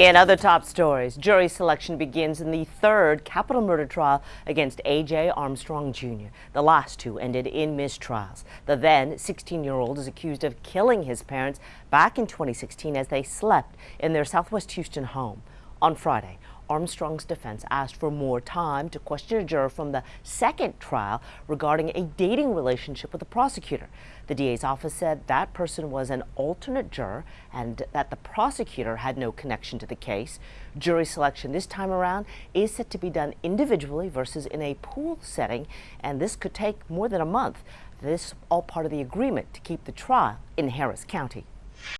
In other top stories, jury selection begins in the third capital murder trial against A.J. Armstrong Jr. The last two ended in mistrials. The then 16-year-old is accused of killing his parents back in 2016 as they slept in their Southwest Houston home. On Friday, Armstrong's defense asked for more time to question a juror from the second trial regarding a dating relationship with the prosecutor. The DA's office said that person was an alternate juror and that the prosecutor had no connection to the case. Jury selection this time around is set to be done individually versus in a pool setting, and this could take more than a month. This all part of the agreement to keep the trial in Harris County.